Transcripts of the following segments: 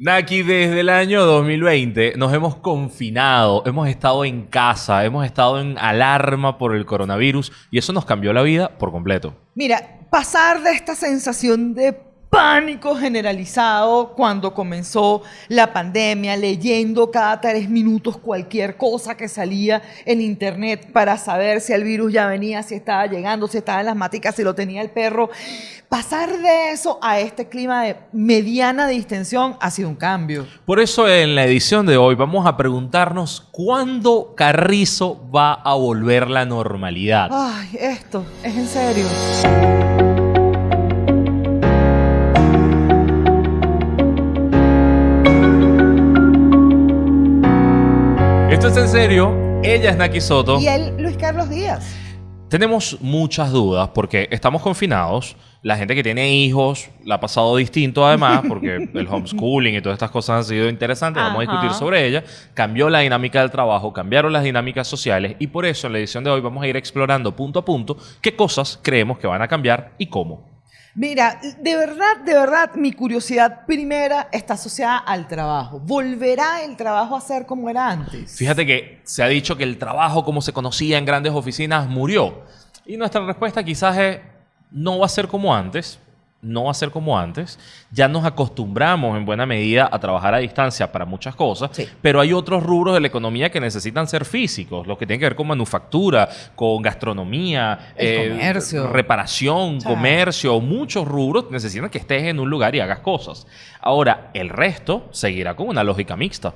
Naki, desde el año 2020 nos hemos confinado, hemos estado en casa, hemos estado en alarma por el coronavirus y eso nos cambió la vida por completo. Mira, pasar de esta sensación de pánico generalizado cuando comenzó la pandemia, leyendo cada tres minutos cualquier cosa que salía en internet para saber si el virus ya venía, si estaba llegando, si estaba en las maticas, si lo tenía el perro. Pasar de eso a este clima de mediana distensión ha sido un cambio. Por eso en la edición de hoy vamos a preguntarnos cuándo Carrizo va a volver la normalidad. Ay, esto es en serio. Esto es en serio. Ella es Naki Soto. Y él, Luis Carlos Díaz. Tenemos muchas dudas porque estamos confinados. La gente que tiene hijos la ha pasado distinto además porque el homeschooling y todas estas cosas han sido interesantes. Vamos a discutir sobre ella. Cambió la dinámica del trabajo, cambiaron las dinámicas sociales y por eso en la edición de hoy vamos a ir explorando punto a punto qué cosas creemos que van a cambiar y cómo. Mira, de verdad, de verdad, mi curiosidad primera está asociada al trabajo. ¿Volverá el trabajo a ser como era antes? Fíjate que se ha dicho que el trabajo como se conocía en grandes oficinas murió. Y nuestra respuesta quizás es, no va a ser como antes, no va a ser como antes. Ya nos acostumbramos en buena medida a trabajar a distancia para muchas cosas, Sí. pero hay otros rubros de la economía que necesitan ser físicos, los que tienen que ver con manufactura, con gastronomía, El comercio. reparación, comercio, muchos rubros necesitan que estés en un lugar y hagas cosas. Ahora, el resto seguirá con una lógica mixta.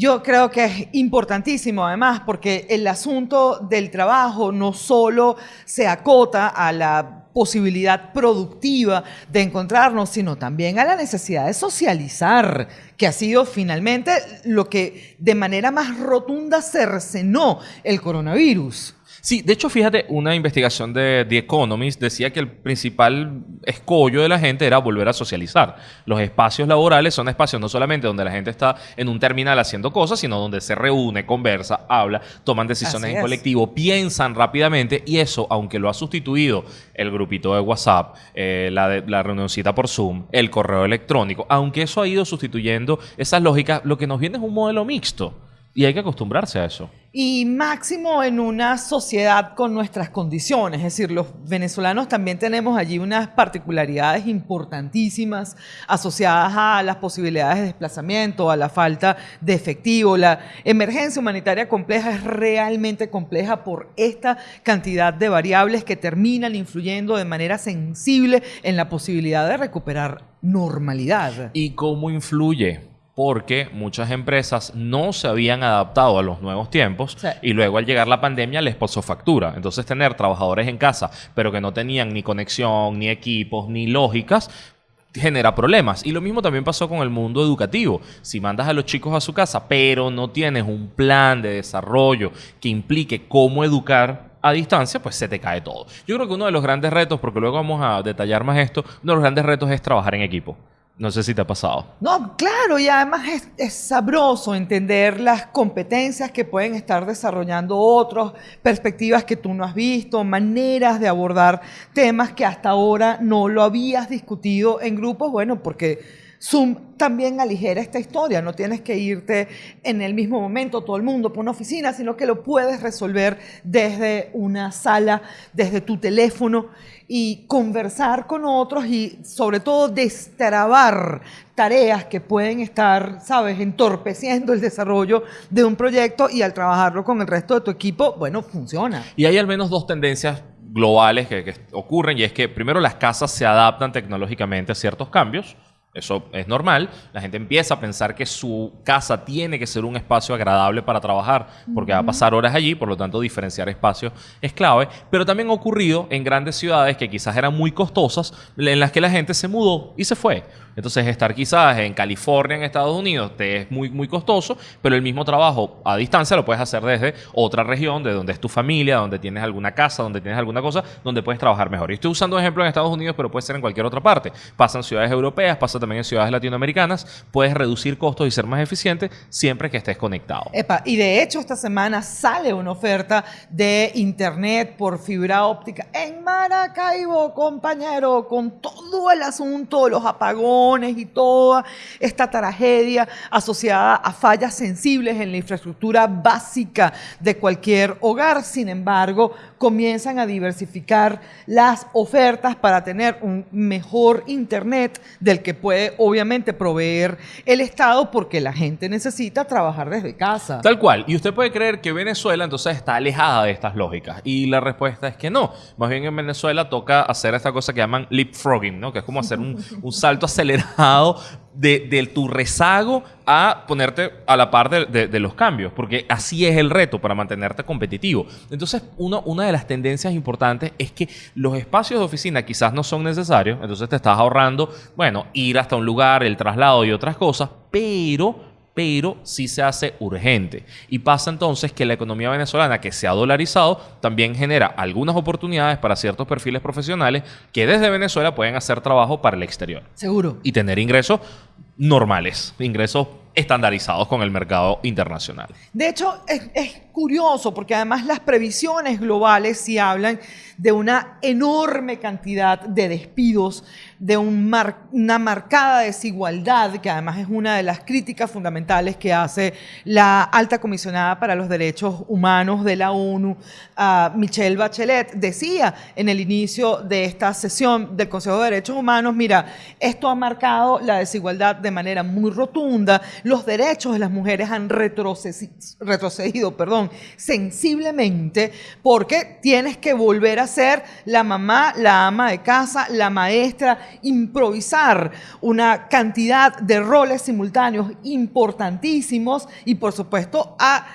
Yo creo que es importantísimo además porque el asunto del trabajo no solo se acota a la posibilidad productiva de encontrarnos, sino también a la necesidad de socializar, que ha sido finalmente lo que de manera más rotunda cercenó el coronavirus. Sí, de hecho, fíjate, una investigación de The Economist decía que el principal escollo de la gente era volver a socializar. Los espacios laborales son espacios no solamente donde la gente está en un terminal haciendo cosas, sino donde se reúne, conversa, habla, toman decisiones Así en es. colectivo, piensan rápidamente y eso, aunque lo ha sustituido el grupito de WhatsApp, eh, la, de, la reunioncita por Zoom, el correo electrónico, aunque eso ha ido sustituyendo esas lógicas, lo que nos viene es un modelo mixto y hay que acostumbrarse a eso. Y máximo en una sociedad con nuestras condiciones, es decir, los venezolanos también tenemos allí unas particularidades importantísimas asociadas a las posibilidades de desplazamiento, a la falta de efectivo. La emergencia humanitaria compleja es realmente compleja por esta cantidad de variables que terminan influyendo de manera sensible en la posibilidad de recuperar normalidad. ¿Y cómo influye? Porque muchas empresas no se habían adaptado a los nuevos tiempos Sí. y luego al llegar la pandemia les pasó factura. Entonces tener trabajadores en casa, pero que no tenían ni conexión, ni equipos, ni lógicas, genera problemas. Y lo mismo también pasó con el mundo educativo. Si mandas a los chicos a su casa, pero no tienes un plan de desarrollo que implique cómo educar a distancia, pues se te cae todo. Yo creo que uno de los grandes retos, porque luego vamos a detallar más esto, uno de los grandes retos es trabajar en equipo. No sé si te ha pasado. No, claro, y además es, sabroso entender las competencias que pueden estar desarrollando otros, perspectivas que tú no has visto, maneras de abordar temas que hasta ahora no lo habías discutido en grupos, bueno, porque Zoom también aligera esta historia, no tienes que irte en el mismo momento todo el mundo por una oficina, sino que lo puedes resolver desde una sala, desde tu teléfono y conversar con otros y sobre todo destrabar tareas que pueden estar, sabes, entorpeciendo el desarrollo de un proyecto y al trabajarlo con el resto de tu equipo, bueno, funciona. Y hay al menos dos tendencias globales que, que ocurren y es que primero las casas se adaptan tecnológicamente a ciertos cambios. Eso es normal. La gente empieza a pensar que su casa tiene que ser un espacio agradable para trabajar, porque va a pasar horas allí, por lo tanto diferenciar espacios es clave. Pero también ha ocurrido en grandes ciudades que quizás eran muy costosas, en las que la gente se mudó y se fue. Entonces estar quizás en California, en Estados Unidos, te es muy, muy costoso, pero el mismo trabajo a distancia lo puedes hacer desde otra región, de donde es tu familia, donde tienes alguna casa, donde tienes alguna cosa, donde puedes trabajar mejor. Y estoy usando ejemplo en Estados Unidos, pero puede ser en cualquier otra parte. Pasa en ciudades europeas, pasa también en ciudades latinoamericanas, puedes reducir costos y ser más eficiente siempre que estés conectado. Y de hecho esta semana sale una oferta de internet por fibra óptica en Maracaibo, compañero, con todo el asunto, los apagones y toda esta tragedia asociada a fallas sensibles en la infraestructura básica de cualquier hogar. Sin embargo, comienzan a diversificar las ofertas para tener un mejor internet del que puede obviamente proveer el Estado porque la gente necesita trabajar desde casa. Tal cual. Y usted puede creer que Venezuela entonces está alejada de estas lógicas. Y la respuesta es que no. Más bien en Venezuela toca hacer esta cosa que llaman leapfrogging, ¿no? Que es como hacer un, un salto acelerado de, tu rezago a ponerte a la par de, los cambios, porque así es el reto para mantenerte competitivo. Entonces, uno, una de las tendencias importantes es que los espacios de oficina quizás no son necesarios, entonces te estás ahorrando, bueno, ir hasta un lugar, el traslado y otras cosas, pero pero sí se hace urgente. Y pasa entonces que la economía venezolana, que se ha dolarizado, también genera algunas oportunidades para ciertos perfiles profesionales que desde Venezuela pueden hacer trabajo para el exterior. Seguro. Y tener ingresos normales, ingresos estandarizados con el mercado internacional. De hecho, es, es, curioso porque además las previsiones globales sí hablan de una enorme cantidad de despidos, de una marcada desigualdad, que además es una de las críticas fundamentales que hace la alta comisionada para los derechos humanos de la ONU, uh, Michelle Bachelet. Decía en el inicio de esta sesión del Consejo de Derechos Humanos, mira, esto ha marcado la desigualdad de manera muy rotunda, los derechos de las mujeres han retrocedido, retrocedido perdón, sensiblemente porque tienes que volver a ser la mamá, la ama de casa, la maestra, improvisar una cantidad de roles simultáneos importantísimos y por supuesto ha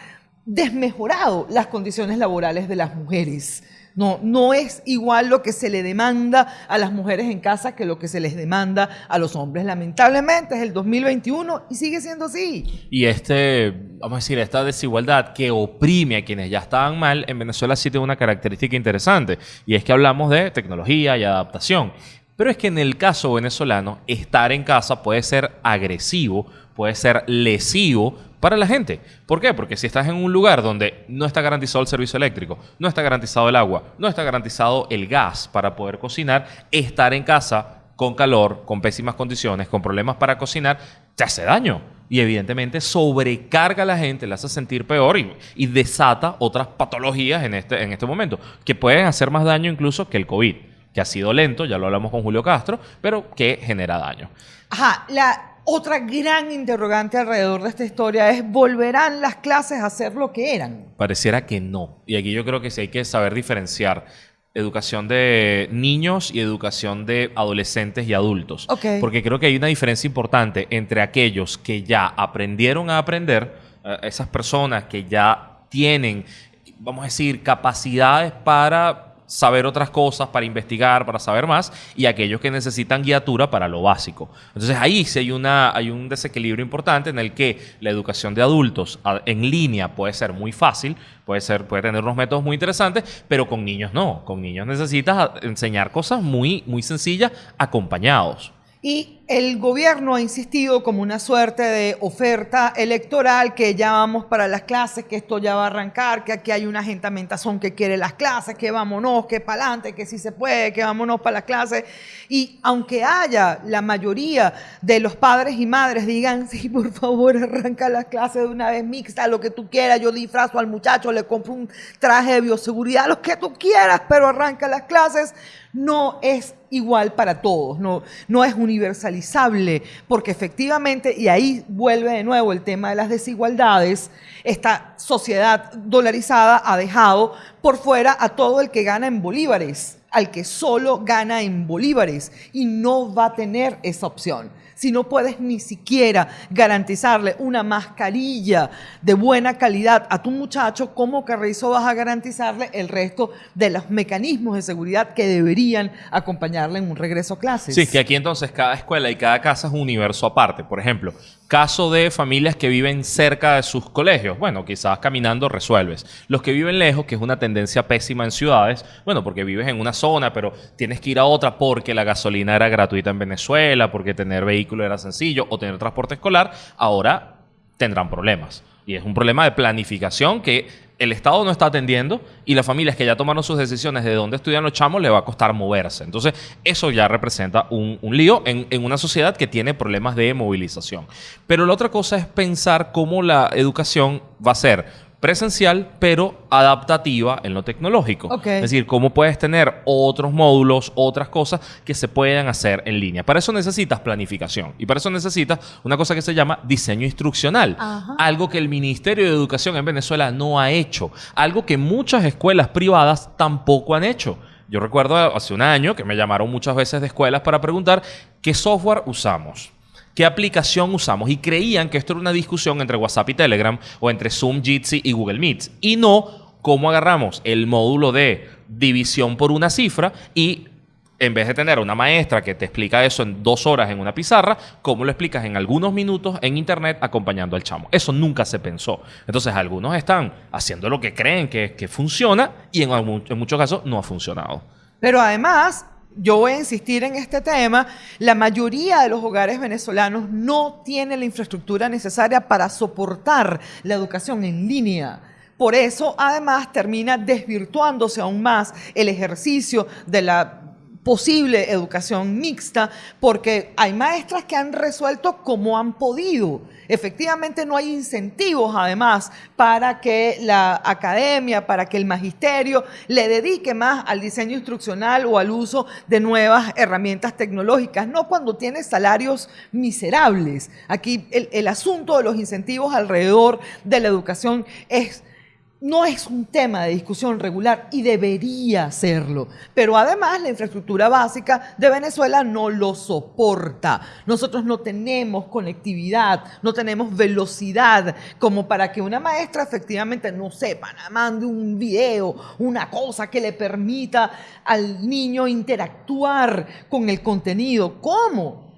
desmejorado las condiciones laborales de las mujeres. No, no es igual lo que se le demanda a las mujeres en casa que lo que se les demanda a los hombres. Lamentablemente es el 2021 y sigue siendo así. Y este, vamos a decir, esta desigualdad que oprime a quienes ya estaban mal, en Venezuela sí tiene una característica interesante. Y es que hablamos de tecnología y adaptación. Pero es que en el caso venezolano, estar en casa puede ser agresivo, puede ser lesivo para la gente. ¿Por qué? Porque si estás en un lugar donde no está garantizado el servicio eléctrico, no está garantizado el agua, no está garantizado el gas para poder cocinar, estar en casa con calor, con pésimas condiciones, con problemas para cocinar, te hace daño. Y evidentemente sobrecarga a la gente, la hace sentir peor y, desata otras patologías este, en este momento, que pueden hacer más daño incluso que el COVID, que ha sido lento, ya lo hablamos con Julio Castro, pero que genera daño. Ajá, la, otra gran interrogante alrededor de esta historia es, ¿volverán las clases a ser lo que eran? Pareciera que no. Y aquí yo creo que sí hay que saber diferenciar educación de niños y educación de adolescentes y adultos. Okay. Porque creo que hay una diferencia importante entre aquellos que ya aprendieron a aprender, eh, esas personas que ya tienen, vamos a decir, capacidades para saber otras cosas, para investigar, para saber más, y aquellos que necesitan guiatura para lo básico. Entonces ahí sí hay, una, hay un desequilibrio importante en el que la educación de adultos en línea puede ser muy fácil, puede, ser, puede tener unos métodos muy interesantes, pero con niños no. Con niños necesitas enseñar cosas muy, muy sencillas acompañados. Y el gobierno ha insistido como una suerte de oferta electoral que ya vamos para las clases, que esto ya va a arrancar, que aquí hay una agentamentación que quiere las clases, que vámonos, que para adelante, que si se puede, que vámonos para las clases. Y aunque haya la mayoría de los padres y madres digan, sí, por favor, arranca las clases de una vez mixta, lo que tú quieras, yo disfrazo al muchacho, le compro un traje de bioseguridad, lo que tú quieras, pero arranca las clases, no es igual para todos, no, no es universalizable, porque efectivamente, y ahí vuelve de nuevo el tema de las desigualdades, esta sociedad dolarizada ha dejado por fuera a todo el que gana en bolívares, al que solo gana en bolívares, y no va a tener esa opción si no puedes ni siquiera garantizarle una mascarilla de buena calidad a tu muchacho, ¿cómo Carrizo vas a garantizarle el resto de los mecanismos de seguridad que deberían acompañarle en un regreso a clases? Sí, que aquí entonces cada escuela y cada casa es un universo aparte. Por ejemplo, caso de familias que viven cerca de sus colegios, bueno, quizás caminando resuelves. Los que viven lejos, que es una tendencia pésima en ciudades, bueno, porque vives en una zona, pero tienes que ir a otra porque la gasolina era gratuita en Venezuela, porque tener vehículo era sencillo o tener transporte escolar, ahora tendrán problemas. Y es un problema de planificación que el Estado no está atendiendo y las familias que ya tomaron sus decisiones de dónde estudian los chamos le va a costar moverse. Entonces, eso ya representa un, lío en, en, una sociedad que tiene problemas de movilización. Pero la otra cosa es pensar cómo la educación va a ser presencial, pero adaptativa en lo tecnológico. Okay. Es decir, cómo puedes tener otros módulos, otras cosas que se puedan hacer en línea. Para eso necesitas planificación y para eso necesitas una cosa que se llama diseño instruccional. Ajá. Algo que el Ministerio de Educación en Venezuela no ha hecho. Algo que muchas escuelas privadas tampoco han hecho. Yo recuerdo hace un año que me llamaron muchas veces de escuelas para preguntar qué software usamos. ¿Qué aplicación usamos? Y creían que esto era una discusión entre WhatsApp y Telegram o entre Zoom, Jitsi y Google Meet. Y no cómo agarramos el módulo de división por una cifra y en vez de tener una maestra que te explica eso en dos horas en una pizarra, cómo lo explicas en algunos minutos en internet acompañando al chamo. Eso nunca se pensó. Entonces algunos están haciendo lo que creen que, que funciona y en muchos casos no ha funcionado. Pero además, yo voy a insistir en este tema, la mayoría de los hogares venezolanos no tienen la infraestructura necesaria para soportar la educación en línea. Por eso, además, termina desvirtuándose aún más el ejercicio de la posible educación mixta, porque hay maestras que han resuelto como han podido. Efectivamente no hay incentivos, además, para que la academia, para que el magisterio le dedique más al diseño instruccional o al uso de nuevas herramientas tecnológicas, no cuando tiene salarios miserables. Aquí el, el asunto de los incentivos alrededor de la educación es no es un tema de discusión regular y debería serlo. Pero además la infraestructura básica de Venezuela no lo soporta. Nosotros no tenemos conectividad, no tenemos velocidad como para que una maestra efectivamente no sepa, mande un video, una cosa que le permita al niño interactuar con el contenido. ¿Cómo?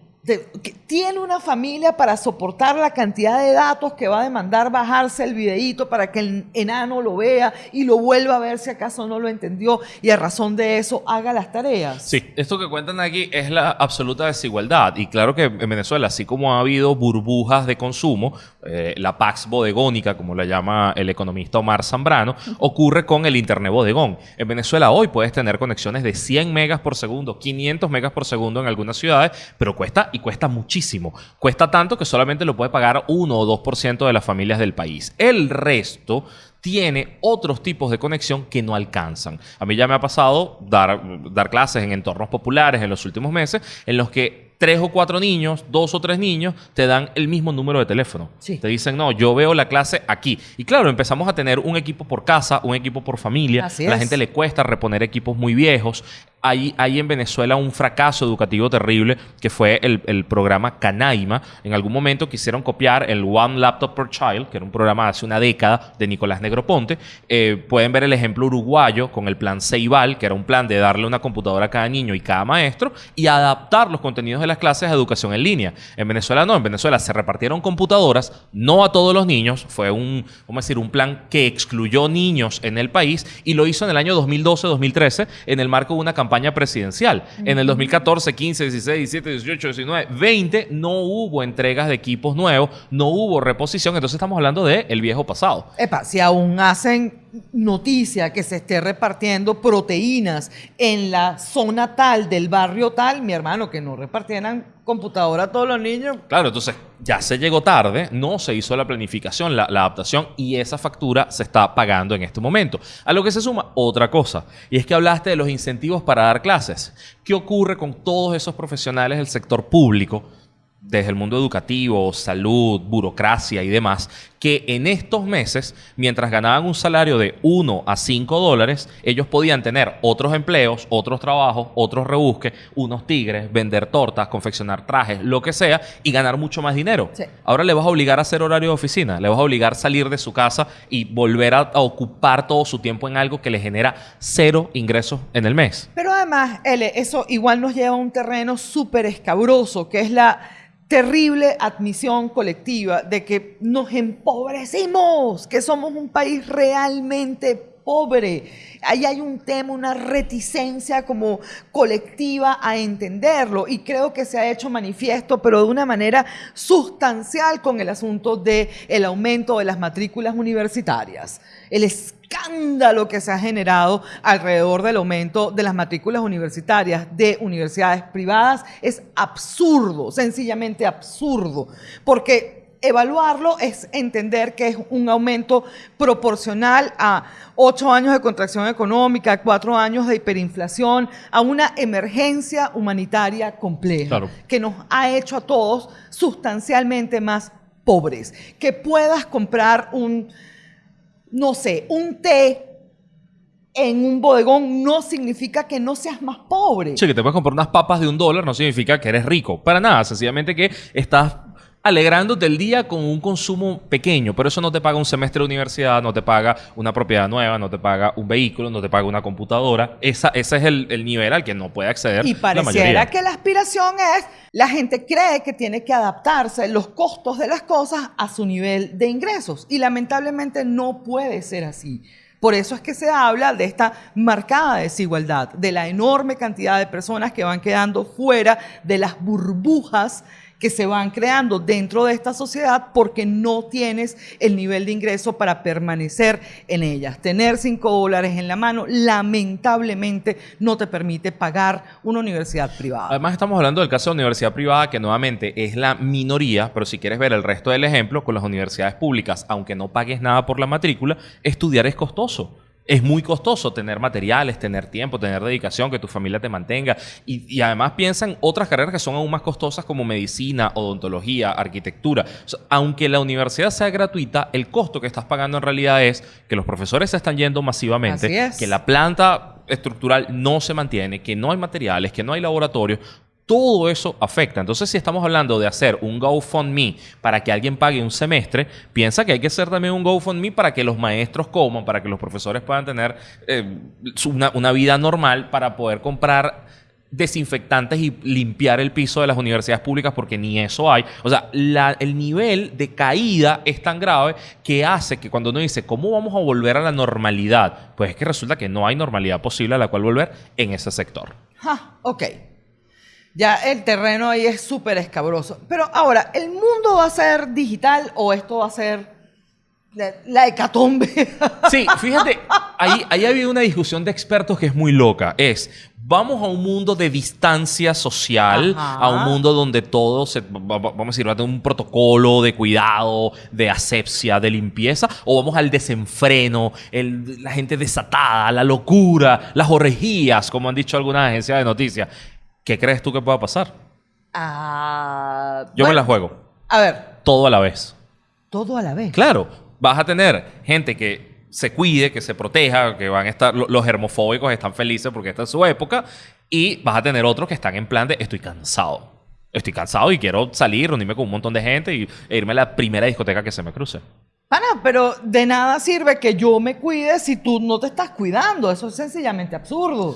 Tiene una familia para soportar la cantidad de datos que va a demandar bajarse el videíto para que el enano lo vea y lo vuelva a ver si acaso no lo entendió y a razón de eso haga las tareas. Sí, esto que cuentan aquí es la absoluta desigualdad y claro que en Venezuela, así como ha habido burbujas de consumo, eh, la Pax bodegónica, como la llama el economista Omar Zambrano, ocurre con el Internet bodegón. En Venezuela hoy puedes tener conexiones de 100 megas por segundo, 500 megas por segundo en algunas ciudades, pero cuesta y cuesta muchísimo. Cuesta tanto que solamente lo puede pagar 1 o 2% de las familias del país. El resto tiene otros tipos de conexión que no alcanzan. A mí ya me ha pasado dar, dar clases en entornos populares en los últimos meses en los que tres o cuatro niños, dos o tres niños, te dan el mismo número de teléfono. Sí. Te dicen, no, yo veo la clase aquí. Y claro, empezamos a tener un equipo por casa, un equipo por familia. Así a la es. gente le cuesta reponer equipos muy viejos. Hay, hay en Venezuela un fracaso educativo terrible que fue el, programa Canaima. En algún momento quisieron copiar el One Laptop per Child, que era un programa hace una década de Nicolás Negroponte. Eh, pueden ver el ejemplo uruguayo con el plan Ceibal, que era un plan de darle una computadora a cada niño y cada maestro y adaptar los contenidos de las clases a educación en línea. En Venezuela no, en Venezuela se repartieron computadoras, no a todos los niños, fue un, vamos decir, un plan que excluyó niños en el país y lo hizo en el año 2012-2013 en el marco de una campaña presidencial. En el 2014, 15, 16, 17, 18, 19, 20 no hubo entregas de equipos nuevos, no hubo reposición, entonces estamos hablando de el viejo pasado. Epa, si aún hacen noticia que se esté repartiendo proteínas en la zona tal del barrio tal, mi hermano, que no repartieran computadora a todos los niños. Claro, entonces ya se llegó tarde, no se hizo la planificación, la, la, adaptación y esa factura se está pagando en este momento. A lo que se suma otra cosa, y es que hablaste de los incentivos para dar clases. ¿Qué ocurre con todos esos profesionales del sector público? Desde el mundo educativo, salud, burocracia y demás, que en estos meses, mientras ganaban un salario de 1 a 5 dólares, ellos podían tener otros empleos, otros trabajos, otros rebusques, unos tigres, vender tortas, confeccionar trajes, lo que sea, y ganar mucho más dinero. Sí. Ahora le vas a obligar a hacer horario de oficina, le vas a obligar a salir de su casa y volver a, a ocupar todo su tiempo en algo que le genera cero ingresos en el mes. Pero además, L, eso igual nos lleva a un terreno súper escabroso, que es la terrible admisión colectiva de que nos empobrecimos, que somos un país realmente pobre. Ahí hay un tema, una reticencia como colectiva a entenderlo y creo que se ha hecho manifiesto, pero de una manera sustancial con el asunto del el aumento de las matrículas universitarias. El escándalo que se ha generado alrededor del aumento de las matrículas universitarias de universidades privadas es absurdo, sencillamente absurdo, porque evaluarlo es entender que es un aumento proporcional a ocho años de contracción económica, cuatro años de hiperinflación, a una emergencia humanitaria compleja que nos ha hecho a todos sustancialmente más pobres. Que puedas comprar un no sé, un té en un bodegón no significa que no seas más pobre. Sí, que te puedes comprar unas papas de un dólar no significa que eres rico. Para nada, sencillamente que estás alegrándote el día con un consumo pequeño, pero eso no te paga un semestre de universidad, no te paga una propiedad nueva, no te paga un vehículo, no te paga una computadora. Esa, ese es el, nivel al que no puede acceder. Y pareciera que la aspiración es, la gente cree que tiene que adaptarse los costos de las cosas a su nivel de ingresos y lamentablemente no puede ser así. Por eso es que se habla de esta marcada desigualdad, de la enorme cantidad de personas que van quedando fuera de las burbujas que se van creando dentro de esta sociedad porque no tienes el nivel de ingreso para permanecer en ellas. Tener cinco dólares en la mano lamentablemente no te permite pagar una universidad privada. Además estamos hablando del caso de universidad privada que nuevamente es la minoría, pero si quieres ver el resto del ejemplo, con las universidades públicas, aunque no pagues nada por la matrícula, estudiar es costoso. Es muy costoso tener materiales, tener tiempo, tener dedicación, que tu familia te mantenga. Y, además piensa en otras carreras que son aún más costosas como medicina, odontología, arquitectura. aunque la universidad sea gratuita, el costo que estás pagando en realidad es que los profesores se están yendo masivamente, que la planta estructural no se mantiene, que no hay materiales, que no hay laboratorios, todo eso afecta. Entonces, si estamos hablando de hacer un GoFundMe para que alguien pague un semestre, piensa que hay que hacer también un GoFundMe para que los maestros coman, para que los profesores puedan tener eh, una, vida normal, para poder comprar desinfectantes y limpiar el piso de las universidades públicas porque ni eso hay. O sea, el nivel de caída es tan grave que hace que cuando uno dice, ¿cómo vamos a volver a la normalidad? Pues es que resulta que no hay normalidad posible a la cual volver en ese sector. Ah, ok. Ya el terreno ahí es súper escabroso. Pero ahora, ¿el mundo va a ser digital o esto va a ser la, hecatombe? Sí, fíjate, ahí, ahí ha habido una discusión de expertos que es muy loca. Es, vamos a un mundo de distancia social, a un mundo donde todo se, vamos a decir, va a tener un protocolo de cuidado, de asepsia, de limpieza, o vamos al desenfreno, la gente desatada, la locura, las orejías, como han dicho algunas agencias de noticias. ¿Qué crees tú que pueda pasar? Ah, Yo me la juego. A ver. Todo a la vez. Todo a la vez. Claro, vas a tener gente que se cuide, que se proteja, que van a estar, los germofóbicos están felices porque esta es su época, y vas a tener otros que están en plan de estoy cansado. Estoy cansado y quiero salir, reunirme con un montón de gente y, e irme a la primera discoteca que se me cruce. Pana, pero de nada sirve que yo me cuide si tú no te estás cuidando. Eso es sencillamente absurdo.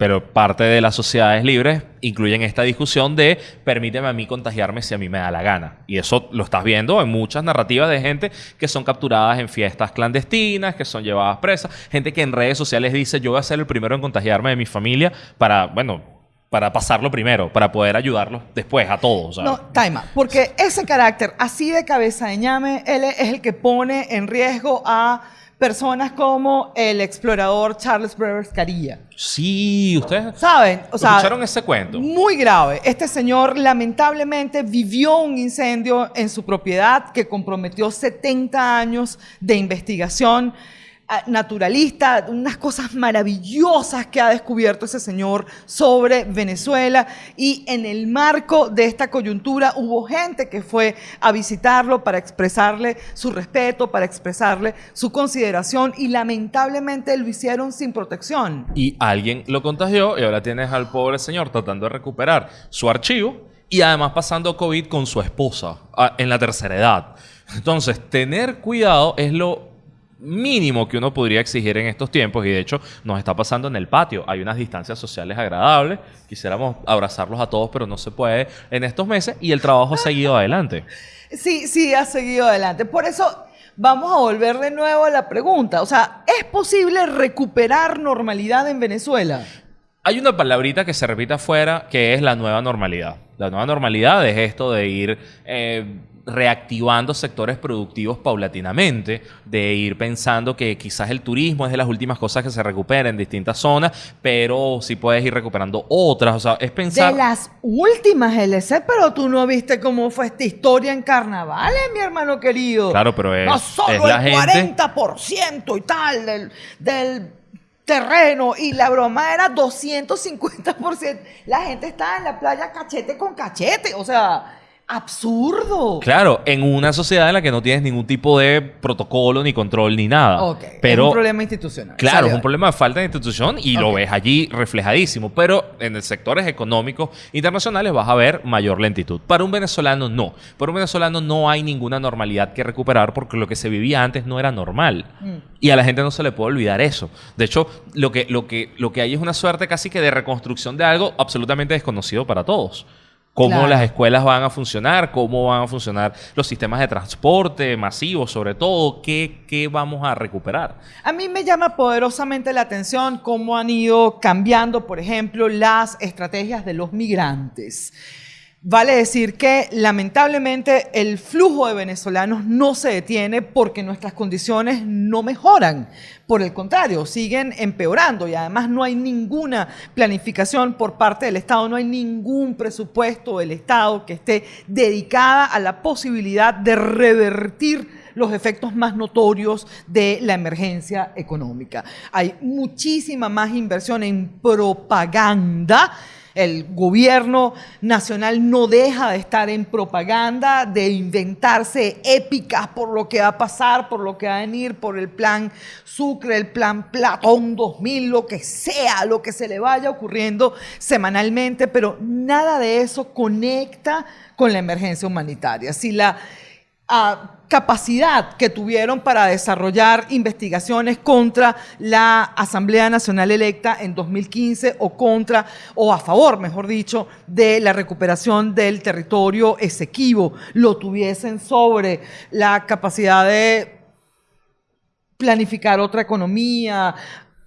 Pero parte de las sociedades libres incluyen esta discusión de permíteme a mí contagiarme si a mí me da la gana. Y eso lo estás viendo en muchas narrativas de gente que son capturadas en fiestas clandestinas, que son llevadas presas, gente que en redes sociales dice yo voy a ser el primero en contagiarme de mi familia para, bueno, para pasarlo primero, para poder ayudarlos después a todos. No, Taima, porque ese carácter así de cabeza de ñame, él es el que pone en riesgo a personas como el explorador Charles Brevers Carilla. Sí, ustedes saben, o sea, escucharon ese cuento. Muy grave. Este señor lamentablemente vivió un incendio en su propiedad que comprometió 70 años de investigación naturalista, unas cosas maravillosas que ha descubierto ese señor sobre Venezuela y en el marco de esta coyuntura hubo gente que fue a visitarlo para expresarle su respeto, para expresarle su consideración y lamentablemente lo hicieron sin protección. Y alguien lo contagió y ahora tienes al pobre señor tratando de recuperar su archivo y además pasando COVID con su esposa ah, en la tercera edad. Entonces, tener cuidado es lo mínimo que uno podría exigir en estos tiempos y de hecho nos está pasando en el patio. Hay unas distancias sociales agradables, quisiéramos abrazarlos a todos, pero no se puede en estos meses y el trabajo ha seguido adelante. Sí, sí, ha seguido adelante. Por eso, vamos a volver de nuevo a la pregunta. O sea, ¿es posible recuperar normalidad en Venezuela? Hay una palabrita que se repite afuera que es la nueva normalidad. La nueva normalidad es esto de ir eh, reactivando sectores productivos paulatinamente, de ir pensando que quizás el turismo es de las últimas cosas que se recupera en distintas zonas, pero sí puedes ir recuperando otras. O sea, es pensar... De las últimas LC, pero tú no viste cómo fue esta historia en carnavales, mi hermano querido. Claro, pero es, no solo es la el gente... 40% y tal del, del terreno y la broma era 250%. La gente estaba en la playa cachete con cachete, o sea, absurdo. Claro, en una sociedad en la que no tienes ningún tipo de protocolo, ni control, ni nada. Ok, Pero, es un problema institucional. Claro, es un problema de falta de institución y lo ves allí reflejadísimo. Pero en sectores económicos internacionales vas a ver mayor lentitud. Para un venezolano, no. Para un venezolano no hay ninguna normalidad que recuperar porque lo que se vivía antes no era normal. Mm. Y a la gente no se le puede olvidar eso. De hecho, lo que, lo, que, lo que hay es una suerte casi que de reconstrucción de algo absolutamente desconocido para todos. Cómo Claro. las escuelas van a funcionar, cómo van a funcionar los sistemas de transporte masivos, sobre todo, qué, qué vamos a recuperar. A mí me llama poderosamente la atención cómo han ido cambiando, por ejemplo, las estrategias de los migrantes. Vale decir que lamentablemente el flujo de venezolanos no se detiene porque nuestras condiciones no mejoran. Por el contrario, siguen empeorando y además no hay ninguna planificación por parte del Estado, no hay ningún presupuesto del Estado que esté dedicada a la posibilidad de revertir los efectos más notorios de la emergencia económica. Hay muchísima más inversión en propaganda. El gobierno nacional no deja de estar en propaganda, de inventarse épicas por lo que va a pasar, por lo que va a venir, por el plan Sucre, el plan Platón 2000, lo que sea, lo que se le vaya ocurriendo semanalmente, pero nada de eso conecta con la emergencia humanitaria. Si la capacidad que tuvieron para desarrollar investigaciones contra la Asamblea Nacional electa en 2015 o contra, o a favor, mejor dicho, de la recuperación del territorio Esequibo, lo tuviesen sobre la capacidad de planificar otra economía,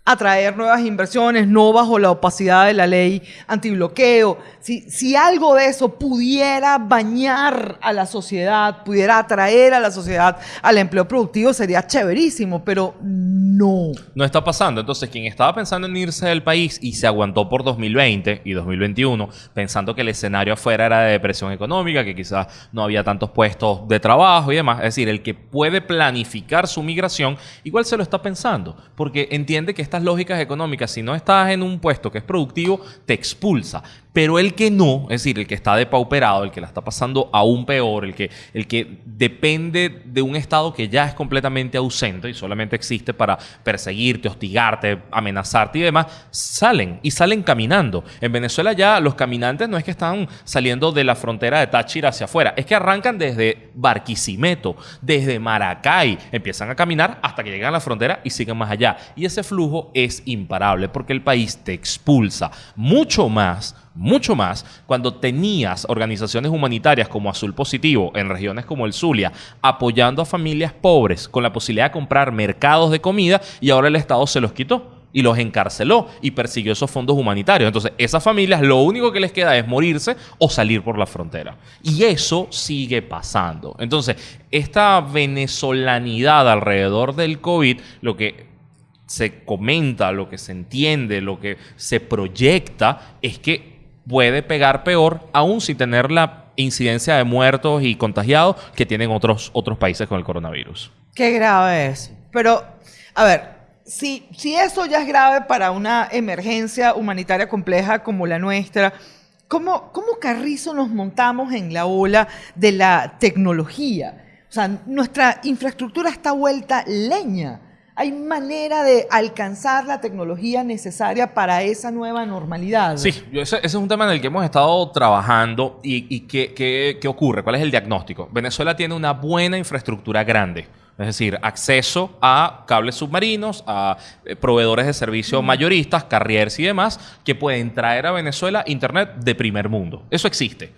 atraer nuevas inversiones, no bajo la opacidad de la ley antibloqueo. Si, si algo de eso pudiera bañar a la sociedad, pudiera atraer a la sociedad al empleo productivo, sería chéverísimo, pero no. No está pasando. Entonces, quien estaba pensando en irse del país y se aguantó por 2020 y 2021, pensando que el escenario afuera era de depresión económica, que quizás no había tantos puestos de trabajo y demás. Es decir, el que puede planificar su migración, igual se lo está pensando, porque entiende que estas lógicas económicas, si no estás en un puesto que es productivo, te expulsa. Pero el que no, es decir, el que está depauperado, el que la está pasando aún peor, el que, el que depende de un Estado que ya es completamente ausente y solamente existe para perseguirte, hostigarte, amenazarte y demás, salen y salen caminando. En Venezuela ya los caminantes no es que están saliendo de la frontera de Táchira hacia afuera, es que arrancan desde Barquisimeto, desde Maracay, empiezan a caminar hasta que llegan a la frontera y siguen más allá. Y ese flujo es imparable porque el país te expulsa mucho más mucho más cuando tenías organizaciones humanitarias como Azul Positivo en regiones como el Zulia apoyando a familias pobres con la posibilidad de comprar mercados de comida y ahora el Estado se los quitó y los encarceló y persiguió esos fondos humanitarios. Entonces, esas familias lo único que les queda es morirse o salir por la frontera. Y eso sigue pasando. Entonces, esta venezolanidad alrededor del COVID, lo que se comenta, lo que se entiende, lo que se proyecta, es que puede pegar peor, aún sin tener la incidencia de muertos y contagiados que tienen otros, otros países con el coronavirus. Qué grave es. Pero, a ver, si, si eso ya es grave para una emergencia humanitaria compleja como la nuestra, ¿cómo, ¿cómo carrizo nos montamos en la ola de la tecnología? O sea, nuestra infraestructura está vuelta leña. ¿Hay manera de alcanzar la tecnología necesaria para esa nueva normalidad? Sí, ese, ese es un tema en el que hemos estado trabajando y, y ¿qué, qué, qué ocurre? ¿Cuál es el diagnóstico? Venezuela tiene una buena infraestructura grande. Es decir, acceso a cables submarinos, a eh, proveedores de servicios mayoristas, carriers y demás, que pueden traer a Venezuela Internet de primer mundo. Eso existe.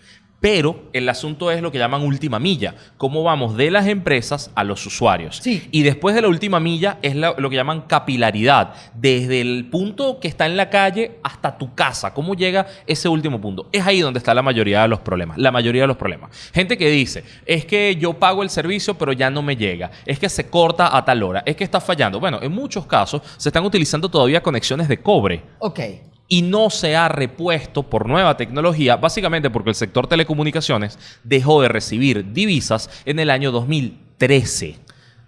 Pero el asunto es lo que llaman última milla. Cómo vamos de las empresas a los usuarios. Sí. Y después de la última milla es la- lo que llaman capilaridad. Desde el punto que está en la calle hasta tu casa. ¿Cómo llega ese último punto? Es ahí donde está la mayoría de los problemas. La mayoría de los problemas. Gente que dice, es que yo pago el servicio pero ya no me llega. Es que se corta a tal hora. Es que está fallando. Bueno, en muchos casos se están utilizando todavía conexiones de cobre Ok. Y no se ha repuesto por nueva tecnología, básicamente porque el sector telecomunicaciones dejó de recibir divisas en el año 2013.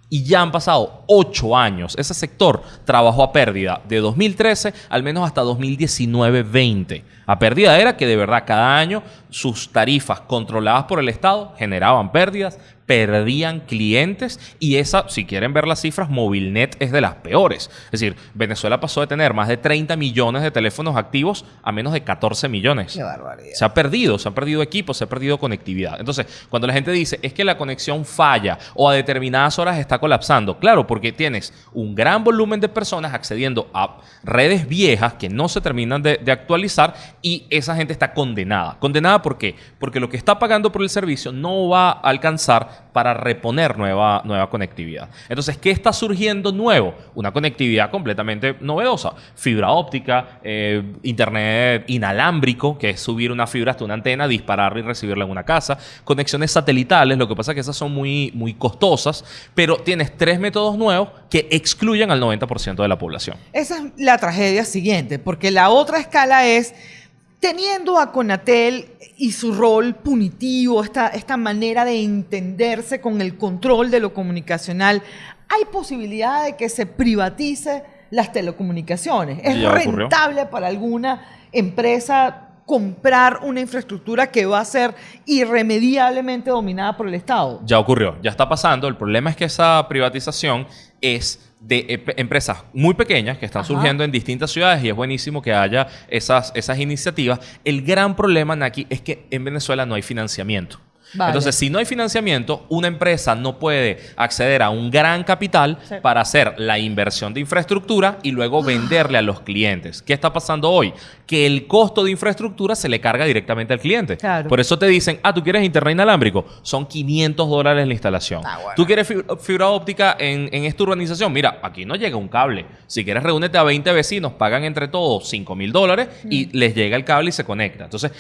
Y ya han pasado ocho años. Ese sector trabajó a pérdida de 2013 al menos hasta 2019-20. A pérdida era que de verdad cada año sus tarifas controladas por el Estado generaban pérdidas, perdían clientes y esa, si quieren ver las cifras, Movilnet es de las peores. Es decir, Venezuela pasó de tener más de 30 millones de teléfonos activos a menos de 14 millones. Qué barbaridad. Se ha perdido, se han perdido equipos, se ha perdido conectividad. Entonces, cuando la gente dice es que la conexión falla o a determinadas horas está colapsando, claro, porque tienes un gran volumen de personas accediendo a redes viejas que no se terminan de, de actualizar y esa gente está condenada. ¿Condenada por qué? Porque lo que está pagando por el servicio no va a alcanzar para reponer nueva, nueva conectividad. Entonces, ¿qué está surgiendo nuevo? Una conectividad completamente novedosa. Fibra óptica, eh, internet inalámbrico, que es subir una fibra hasta una antena, dispararla y recibirla en una casa. Conexiones satelitales, lo que pasa es que esas son muy, muy costosas, pero tienes tres métodos nuevos que excluyen al 90% de la población. Esa es la tragedia siguiente, porque la otra escala es teniendo a Conatel y su rol punitivo, esta, esta manera de entenderse con el control de lo comunicacional, hay posibilidad de que se privatice las telecomunicaciones. Es ocurrió. rentable para alguna empresa comprar una infraestructura que va a ser irremediablemente dominada por el Estado. Ya ocurrió, ya está pasando. El problema es que esa privatización es de empresas muy pequeñas que están Ajá. surgiendo en distintas ciudades y es buenísimo que haya esas, esas iniciativas. El gran problema, Naki, es que en Venezuela no hay financiamiento. Vale. Entonces, si no hay financiamiento, una empresa no puede acceder a un gran capital Sí. para hacer la inversión de infraestructura y luego venderle a los clientes. ¿Qué está pasando hoy? Que el costo de infraestructura se le carga directamente al cliente. Claro. Por eso te dicen, ah, tú quieres internet inalámbrico, son 500 dólares la instalación. Ah, bueno. Tú quieres fib- fibra óptica en, en esta urbanización, mira, aquí no llega un cable. Si quieres, reúnete a 20 vecinos, pagan entre todos 5 mil dólares y les llega el cable y se conecta. Entonces,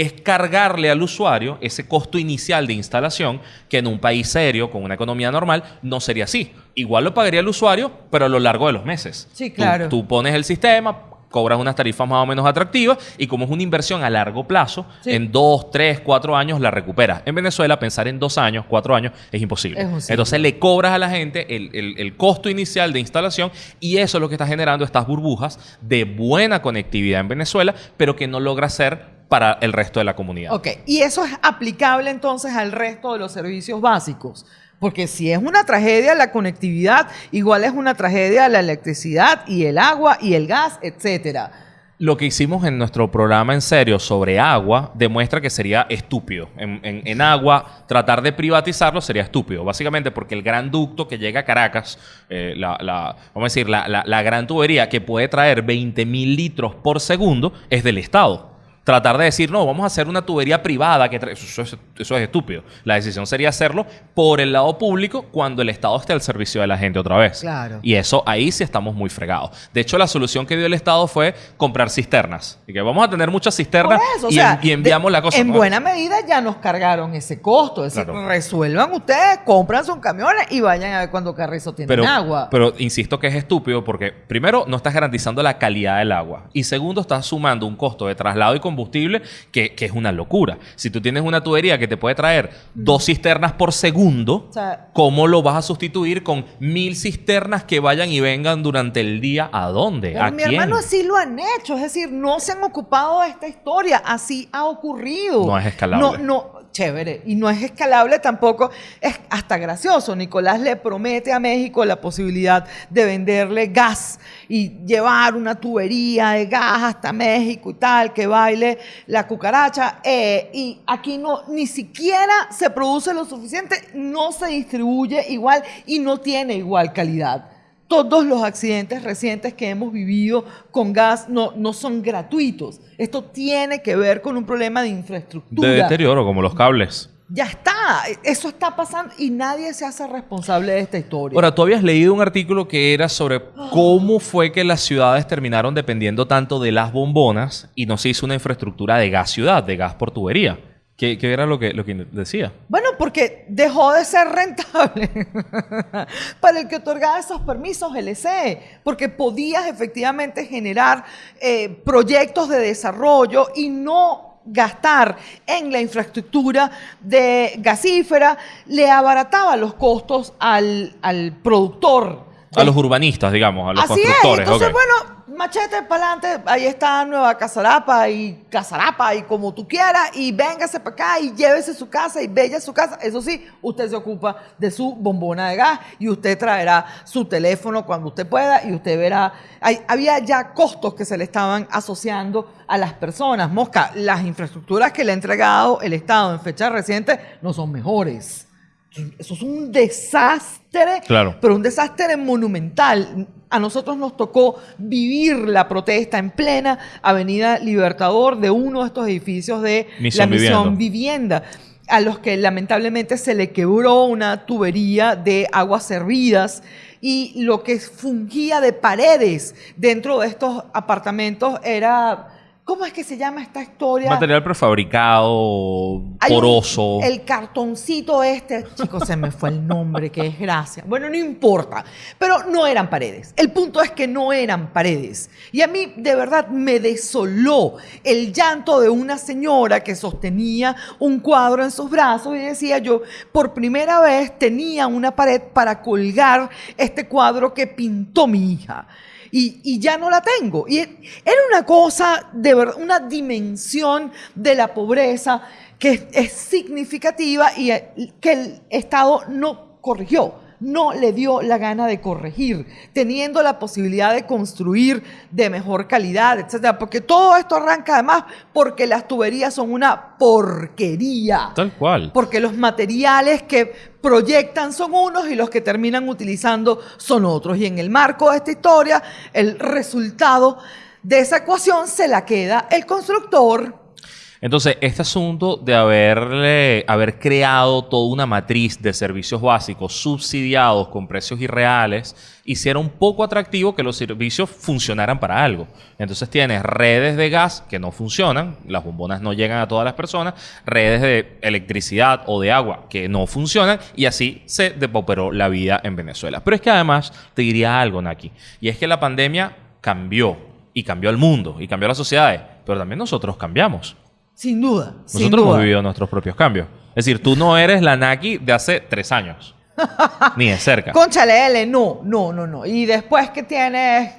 es cargarle al usuario ese costo inicial de instalación que en un país serio, con una economía normal, no sería así. Igual lo pagaría el usuario, pero a lo largo de los meses. Sí, claro. tú pones el sistema, cobras unas tarifas más o menos atractivas y como es una inversión a largo plazo, Sí. en dos, tres, cuatro años la recuperas. En Venezuela, pensar en dos años, cuatro años es imposible. Es imposible. Entonces le cobras a la gente el, el- el costo inicial de instalación y eso es lo que está generando estas burbujas de buena conectividad en Venezuela, pero que no logra ser para el resto de la comunidad. Ok, y eso es aplicable entonces al resto de los servicios básicos. Porque si es una tragedia la conectividad, igual es una tragedia la electricidad y el agua y el gas, etcétera. Lo que hicimos en nuestro programa en serio sobre agua demuestra que sería estúpido. En, en- en agua, tratar de privatizarlo sería estúpido. Básicamente porque el gran ducto que llega a Caracas, eh, la, la- vamos a decir, la, la- la gran tubería que puede traer 20 mil litros por segundo es del Estado. Tratar de decir, no, vamos a hacer una tubería privada, que eso, es, eso es estúpido. La decisión sería hacerlo por el lado público cuando el Estado esté al servicio de la gente otra vez. Claro. Y eso ahí sí estamos muy fregados. De hecho, la solución que dio el Estado fue comprar cisternas. Y que vamos a tener muchas cisternas o y, sea, en- y enviamos de- la cosa. En ¿no? buena medida ya nos cargaron ese costo. Es decir, resuelvan ustedes, compran sus camiones y vayan a ver cuando Carrizo tiene pero, agua. pero insisto que es estúpido porque, primero, no estás garantizando la calidad del agua. Y segundo, estás sumando un costo de traslado y combustible que, que es una locura. Si tú tienes una tubería que te puede traer dos cisternas por segundo, O sea- ¿cómo lo vas a sustituir con mil cisternas que vayan y vengan durante el día? ¿A dónde? Pero ¿A mi quién? hermano así lo han hecho, es decir, no se han ocupado de esta historia, así ha ocurrido. No es escalable. No, no, chévere, y no es escalable tampoco, es hasta gracioso. Nicolás le promete a México la posibilidad de venderle gas y llevar una tubería de gas hasta México y tal, que baile la cucaracha, eh, y aquí no, ni siquiera se produce lo suficiente, no se distribuye igual y no tiene igual calidad. todos los accidentes recientes que hemos vivido con gas no, no son gratuitos. Esto tiene que ver con un problema de infraestructura. De deterioro, como los cables. Ya está, eso está pasando y nadie se hace responsable de esta historia. Ahora, tú habías leído un artículo que era sobre cómo fue que las ciudades terminaron dependiendo tanto de las bombonas y no se hizo una infraestructura de gas ciudad, de gas por tubería. ¿Qué, qué era lo que, lo que decía? Bueno, porque dejó de ser rentable para el que otorgaba esos permisos LC, porque podías efectivamente generar eh, proyectos de desarrollo y no gastar en la infraestructura de gasífera, le abarataba los costos al, al productor. A los urbanistas, digamos, a los Así constructores. es, entonces bueno, machete para adelante, ahí está Nueva Casarapa y Casarapa y como tú quieras y véngase para acá y llévese su casa y bella su casa. Eso sí, usted se ocupa de su bombona de gas y usted traerá su teléfono cuando usted pueda y usted verá. Hay- había ya costos que se le estaban asociando a las personas. Mosca, las infraestructuras que le ha entregado el Estado en fecha reciente no son mejores. Eso es un desastre, Claro. pero un desastre monumental. A nosotros nos tocó vivir la protesta en plena Avenida Libertador de uno de estos edificios de Misión la misión vivienda. a los que lamentablemente se le quebró una tubería de aguas servidas y lo que fungía de paredes dentro de estos apartamentos era, ¿cómo es que se llama esta historia? Material prefabricado, Hay un- poroso. el cartoncito este, chicos, se me fue el nombre, qué desgracia. Bueno, no importa, pero no eran paredes. El punto es que no eran paredes. Y a mí de verdad me desoló el llanto de una señora que sostenía un cuadro en sus brazos y decía yo, por primera vez tenía una pared para colgar este cuadro que pintó mi hija y, ya no la tengo. Y era una cosa, de verdad, una dimensión de la pobreza que es, es significativa y eh, que el Estado no corrigió. No le dio la gana de corregir, teniendo la posibilidad de construir de mejor calidad, etcétera. Porque todo esto arranca además porque las tuberías son una porquería. Tal cual. Porque los materiales que proyectan son unos y los que terminan utilizando son otros. Y en el marco de esta historia, el resultado de esa ecuación se la queda el constructor. Entonces, este asunto de haberle, haber creado toda una matriz de servicios básicos subsidiados con precios irreales, hiciera un poco atractivo que los servicios funcionaran para algo. Entonces tienes redes de gas que no funcionan, las bombonas no llegan a todas las personas, redes de electricidad o de agua que no funcionan y así se depauperó la vida en Venezuela. Pero es que además te diría algo, Naki, y es que la pandemia cambió y cambió el mundo y cambió las sociedades, pero también nosotros cambiamos. Sin duda. sin Nosotros hemos duda. vivido nuestros propios cambios. Es decir, tú no eres la Naki de hace tres años. Ni de cerca. Conchale, L, no, no, no, no. Y después que tienes,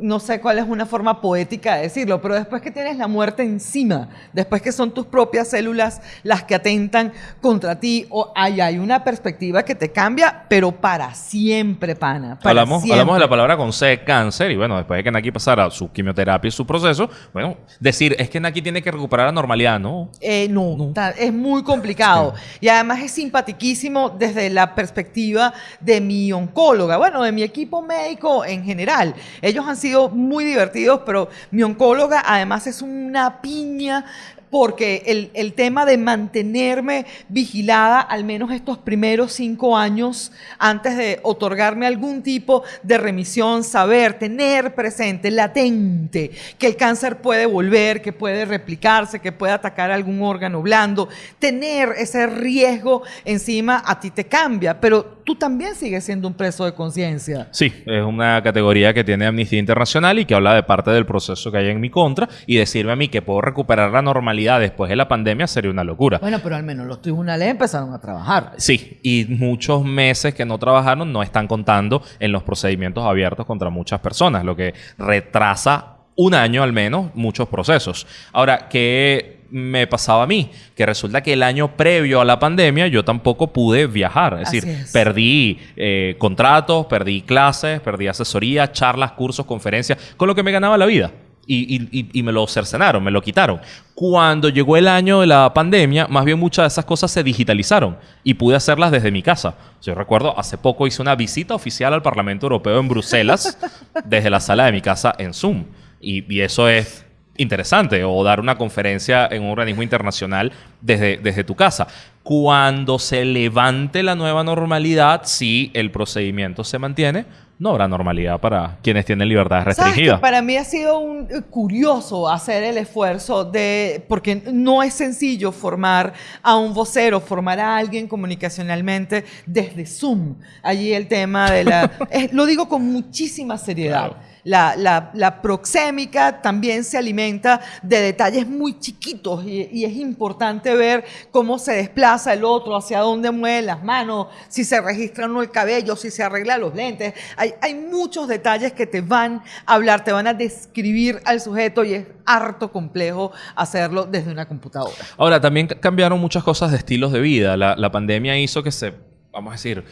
no sé cuál es una forma poética de decirlo, pero después que tienes la muerte encima, después que son tus propias células las que atentan contra ti, o hay, hay una perspectiva que te cambia, pero para siempre, pana. para Hablamos, siempre. hablamos de la palabra con C, cáncer, y bueno, después de que Naki pasara su quimioterapia y su proceso, bueno, decir es que Naki tiene que recuperar la normalidad, no. Eh, no, ta- es muy complicado. Y además es simpatiquísimo desde la perspectiva de mi oncóloga, bueno, de mi equipo médico en general. Ellos han sido muy divertidos, pero mi oncóloga además es una piña porque el, el tema de mantenerme vigilada al menos estos primeros cinco años antes de otorgarme algún tipo de remisión, saber, tener presente, latente, que el cáncer puede volver, que puede replicarse, que puede atacar algún órgano blando, tener ese riesgo encima a ti te cambia, pero tú también sigues siendo un preso de conciencia. Sí, es una categoría que tiene Amnistía Internacional y que habla de parte del proceso que hay en mi contra y decirme a mí que puedo recuperar la normalidad después de la pandemia sería una locura. Bueno, pero al menos los tribunales empezaron a trabajar. Sí, y muchos meses que no trabajaron no están contando en los procedimientos abiertos contra muchas personas, lo que retrasa un año al menos muchos procesos. Ahora, ¿qué me pasaba a mí? Que resulta que el año previo a la pandemia yo tampoco pude viajar. Es Así decir, es. perdí eh, contratos, perdí clases, perdí asesoría, charlas, cursos, conferencias, con lo que me ganaba la vida. Y, me lo cercenaron, me lo quitaron. Cuando llegó el año de la pandemia, más bien muchas de esas cosas se digitalizaron y pude hacerlas desde mi casa. Yo recuerdo, hace poco hice una visita oficial al Parlamento Europeo en Bruselas desde la sala de mi casa en Zoom. Y, eso es interesante, o dar una conferencia en un organismo internacional desde, desde tu casa. Cuando se levante la nueva normalidad, si el procedimiento se mantiene, no habrá normalidad para quienes tienen libertad restringida. para mí ha sido un, eh, curioso hacer el esfuerzo de, porque no es sencillo formar a un vocero, formar a alguien comunicacionalmente desde Zoom. Allí el tema de la... lo digo con muchísima seriedad. La, proxémica también se alimenta de detalles muy chiquitos y, es importante ver cómo se desplaza el otro, hacia dónde mueve las manos, si se registra o no el cabello, si se arregla los lentes. Hay, hay muchos detalles que te van a hablar, te van a describir al sujeto y es harto complejo hacerlo desde una computadora. Ahora, también cambiaron muchas cosas de estilos de vida. La, la pandemia hizo que se, vamos a decir,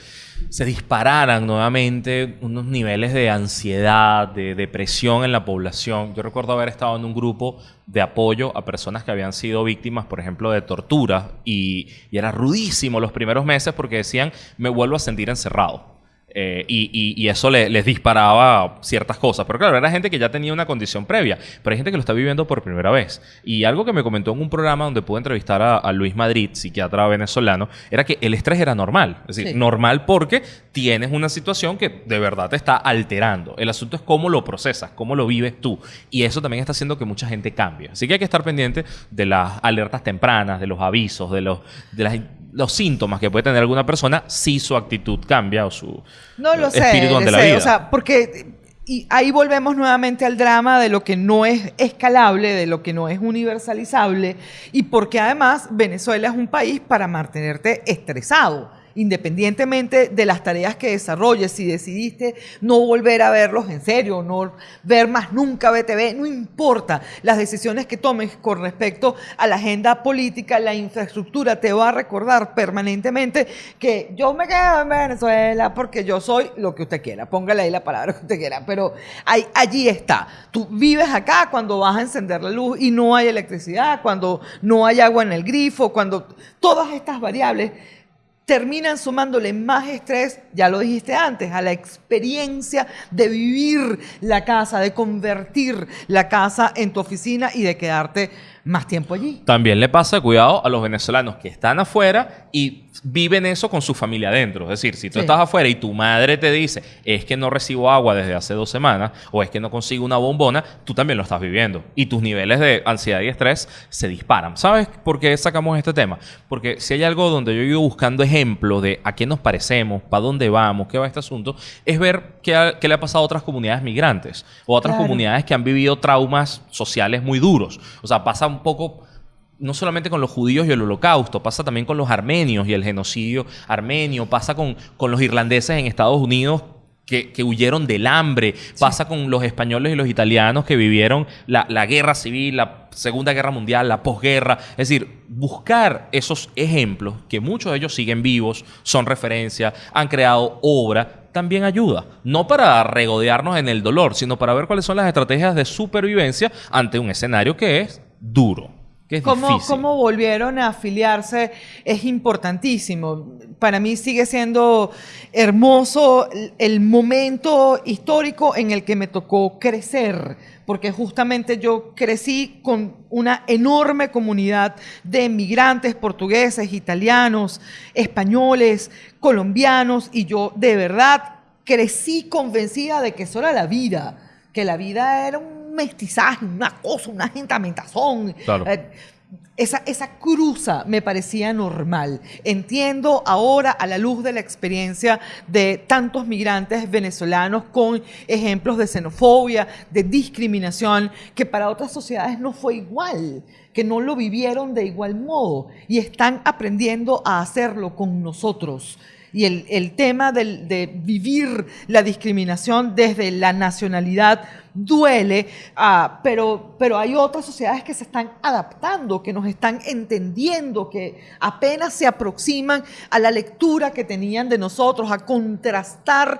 se dispararan nuevamente unos niveles de ansiedad, de depresión en la población. Yo recuerdo haber estado en un grupo de apoyo a personas que habían sido víctimas, por ejemplo, de tortura y, y era rudísimo los primeros meses porque decían, me vuelvo a sentir encerrado. Eh, y, eso les disparaba ciertas cosas. Pero claro, era gente que ya tenía una condición previa, pero hay gente que lo está viviendo por primera vez. Y algo que me comentó en un programa donde pude entrevistar a, Luis Madrid, psiquiatra venezolano, era que el estrés era normal. Es decir, normal porque tienes una situación que de verdad te está alterando. El asunto es cómo lo procesas, cómo lo vives tú. Y eso también está haciendo que mucha gente cambie. Así que hay que estar pendiente de las alertas tempranas, de los avisos, de, los, de las los síntomas que puede tener alguna persona si su actitud cambia o su no lo espíritu ante la vida. O sea, porque y ahí volvemos nuevamente al drama de lo que no es escalable, de lo que no es universalizable y porque además Venezuela es un país para mantenerte estresado independientemente de las tareas que desarrolles, si decidiste no volver a verlos en serio, no ver más nunca BTV, no importa las decisiones que tomes con respecto a la agenda política, la infraestructura te va a recordar permanentemente que yo me quedo en Venezuela porque yo soy lo que usted quiera, póngale ahí la palabra que usted quiera, pero allí está. Tú vives acá cuando vas a encender la luz y no hay electricidad, cuando no hay agua en el grifo, cuando todas estas variables terminan sumándole más estrés, ya lo dijiste antes, a la experiencia de vivir la casa, de convertir la casa en tu oficina y de quedarte más tiempo allí. También le pasa, cuidado, a los venezolanos que están afuera y viven eso con su familia adentro. Es decir, si tú estás afuera y tu madre te dice, es que no recibo agua desde hace dos semanas o es que no consigo una bombona, tú también lo estás viviendo. Y tus niveles de ansiedad y estrés se disparan. ¿Sabes por qué sacamos este tema? Porque si hay algo donde yo he ido buscando ejemplos de a qué nos parecemos, para dónde vamos, qué va este asunto, es ver qué, le ha pasado a otras comunidades migrantes o a otras comunidades que han vivido traumas sociales muy duros. O sea, pasa un poco no solamente con los judíos y el holocausto, pasa también con los armenios y el genocidio armenio, pasa con, con los irlandeses en Estados Unidos que, huyeron del hambre, pasa con los españoles y los italianos que vivieron la, la, guerra civil, la Segunda Guerra Mundial, la posguerra. Es decir, buscar esos ejemplos, que muchos de ellos siguen vivos, son referencia, han creado obra, también ayuda. No para regodearnos en el dolor, sino para ver cuáles son las estrategias de supervivencia ante un escenario que es duro. ¿Cómo, volvieron a afiliarse? Es importantísimo. Para mí sigue siendo hermoso el momento histórico en el que me tocó crecer, porque justamente yo crecí con una enorme comunidad de migrantes portugueses, italianos, españoles, colombianos, y yo de verdad crecí convencida de que eso era la vida, que la vida era un mestizaje, una cosa, una gentamentación. Eh, esa, esa cruza me parecía normal. Entiendo ahora, a la luz de la experiencia de tantos migrantes venezolanos con ejemplos de xenofobia, de discriminación, que para otras sociedades no fue igual, que no lo vivieron de igual modo y están aprendiendo a hacerlo con nosotros y el, tema de vivir la discriminación desde la nacionalidad duele, ah, pero, pero hay otras sociedades que se están adaptando, que nos están entendiendo, que apenas se aproximan a la lectura que tenían de nosotros, a contrastar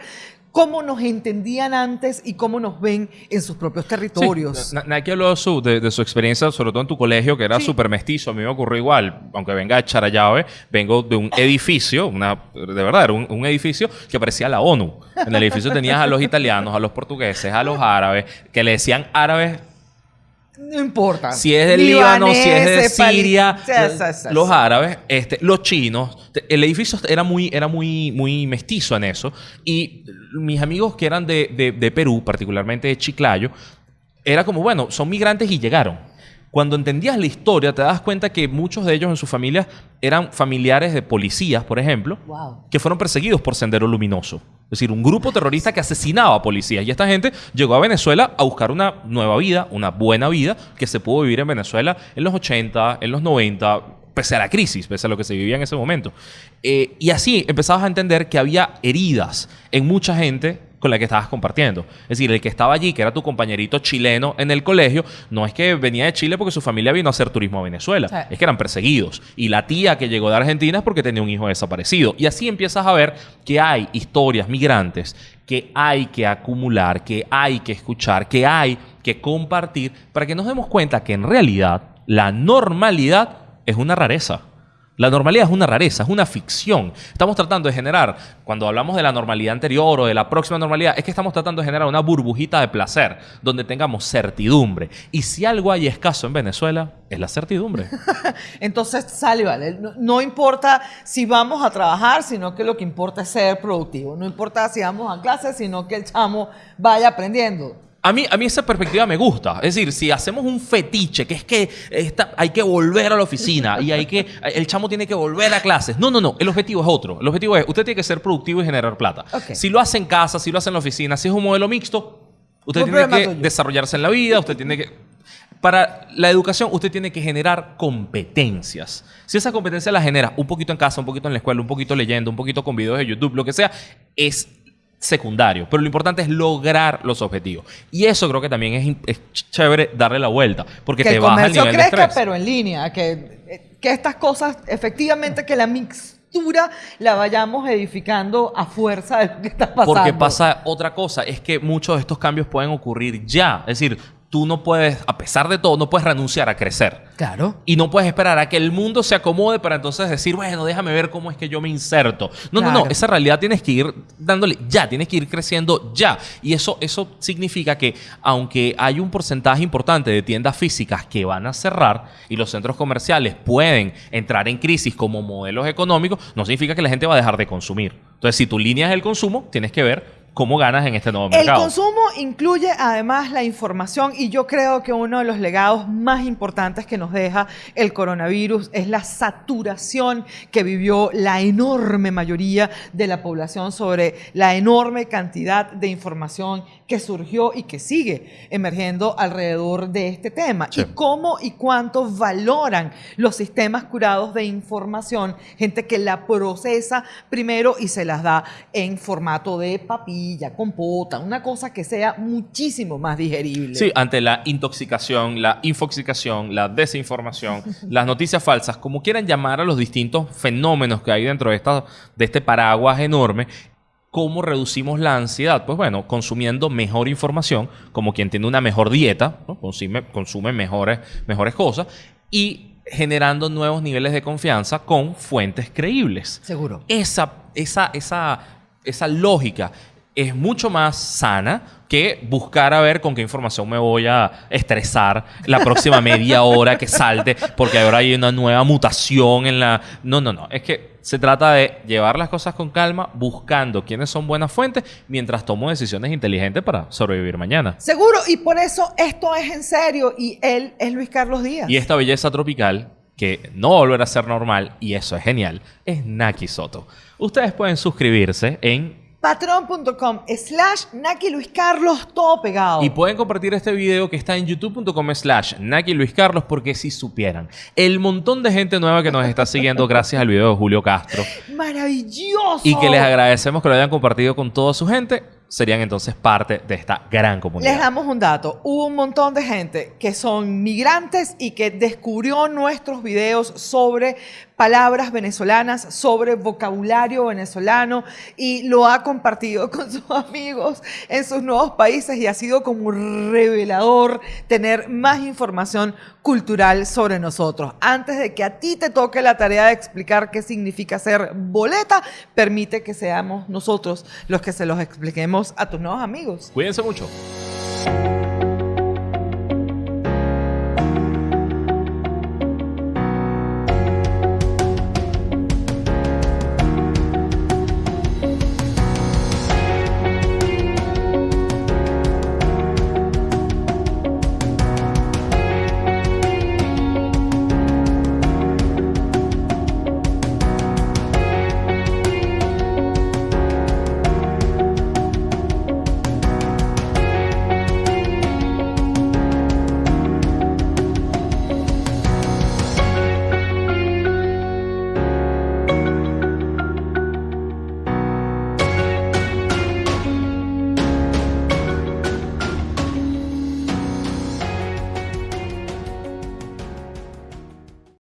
cómo nos entendían antes y cómo nos ven en sus propios territorios. Sí, Nike habló de su, de, de su experiencia, sobre todo en tu colegio, que era Sí. súper mestizo. A mí me ocurrió igual, aunque venga de Charallave, vengo de un edificio, una, de verdad, era un, un edificio que parecía la ONU. En el edificio tenías a los italianos, a los portugueses, a los árabes, que le decían árabes No importa. si es del Líbano, si es de Siria, los árabes, este, los chinos. El edificio era muy, era muy, muy mestizo en eso. Y mis amigos que eran de, de- de Perú, particularmente de Chiclayo, era como, bueno, son migrantes y llegaron. Cuando entendías la historia, te das cuenta que muchos de ellos en sus familias eran familiares de policías, por ejemplo, Wow. que fueron perseguidos por Sendero Luminoso. Es decir, un grupo terrorista que asesinaba a policías. Y esta gente llegó a Venezuela a buscar una nueva vida, una buena vida, que se pudo vivir en Venezuela en los 80, en los 90, pese a la crisis, pese a lo que se vivía en ese momento. Eh, y así empezabas a entender que había heridas en mucha gente con la que estabas compartiendo. Es decir, el que estaba allí, que era tu compañerito chileno en el colegio, no es que venía de Chile porque su familia vino a hacer turismo a Venezuela, Sí. es que eran perseguidos. Y la tía que llegó de Argentina es porque tenía un hijo desaparecido. Y así empiezas a ver que hay historias migrantes que hay que acumular, que hay que escuchar, que hay que compartir para que nos demos cuenta que en realidad la normalidad es una rareza. La normalidad es una rareza, es una ficción. Estamos tratando de generar, cuando hablamos de la normalidad anterior o de la próxima normalidad, es que estamos tratando de generar una burbujita de placer donde tengamos certidumbre. Y si algo hay escaso en Venezuela, es la certidumbre. Entonces sale, vale. No, no importa si vamos a trabajar, sino que lo que importa es ser productivo. No importa si vamos a clase, sino que el chamo vaya aprendiendo. A mí, a mí esa perspectiva me gusta. Es decir, si hacemos un fetiche, que es que esta- hay que volver a la oficina y hay que, el chamo tiene que volver a clases. No, no, no. El objetivo es otro. El objetivo es, usted tiene que ser productivo y generar plata. Si lo hace en casa, si lo hace en la oficina, si es un modelo mixto, usted tiene que tuyo. desarrollarse en la vida, usted tiene que... Para la educación, usted tiene que generar competencias. Si esa competencia la genera un poquito en casa, un poquito en la escuela, un poquito leyendo, un poquito con videos de YouTube, lo que sea, es secundario. Pero lo importante es lograr los objetivos. Y eso creo que también es, chévere darle la vuelta, porque que te el baja el nivel de crezca, estrés. pero en línea. Que, que estas cosas, efectivamente, que la mixtura la vayamos edificando a fuerza de lo que está pasando. Porque pasa otra cosa, es que muchos de estos cambios pueden ocurrir ya. Es decir, tú no puedes, a pesar de todo, no puedes renunciar a crecer. Claro. Y no puedes esperar a que el mundo se acomode para entonces decir, bueno, déjame ver cómo es que yo me inserto. No, no, no. Esa realidad tienes que ir dándole ya, tienes que ir creciendo ya. Y eso, eso significa que, aunque hay un porcentaje importante de tiendas físicas que van a cerrar y los centros comerciales pueden entrar en crisis como modelos económicos, no significa que la gente va a dejar de consumir. Entonces, si tu línea es el consumo, tienes que ver cómo ganas en este nuevo El mercado. consumo incluye además la información y yo creo que uno de los legados más importantes que nos deja el coronavirus es la saturación que vivió la enorme mayoría de la población sobre la enorme cantidad de información que surgió y que sigue emergiendo alrededor de este tema. Sí. Y cómo y cuánto valoran los sistemas curados de información, gente que la procesa primero y se las da en formato de papilla, compota, una cosa que sea muchísimo más digerible. Sí, ante la intoxicación, la infoxicación, la desinformación, las noticias falsas, como quieran llamar a los distintos fenómenos que hay dentro de, esta, de este paraguas enorme, ¿cómo reducimos la ansiedad? Pues bueno, consumiendo mejor información, como quien tiene una mejor dieta, ¿no? consume, consume mejores, mejores cosas, y generando nuevos niveles de confianza con fuentes creíbles Seguro. esa, esa, esa, esa lógica es mucho más sana que buscar a ver con qué información me voy a estresar la próxima media hora que salte, porque ahora hay una nueva mutación en la... No, no, no. Es que se trata de llevar las cosas con calma, buscando quiénes son buenas fuentes, mientras tomo decisiones inteligentes para sobrevivir mañana. Seguro, y por eso esto es en serio y él es Luis Carlos Díaz. Y esta belleza tropical, que no va a volver a ser normal, y eso es genial, es Naki Soto. Ustedes pueden suscribirse en Patreon.com slash Naki Luis Carlos, todo pegado. Y pueden compartir este video que está en youtube.com slash Naki Luis Carlos porque si supieran el montón de gente nueva que nos está siguiendo gracias al video de Julio Castro Maravilloso. y que les agradecemos que lo hayan compartido con toda su gente, serían entonces parte de esta gran comunidad. Les damos un dato. Hubo un montón de gente que son migrantes y que descubrió nuestros videos sobre palabras venezolanas, sobre vocabulario venezolano y lo ha compartido con sus amigos en sus nuevos países y ha sido como revelador tener más información cultural sobre nosotros. Antes de que a ti te toque la tarea de explicar qué significa ser boleta, permite que seamos nosotros los que se los expliquemos a tus nuevos amigos. Cuídense mucho.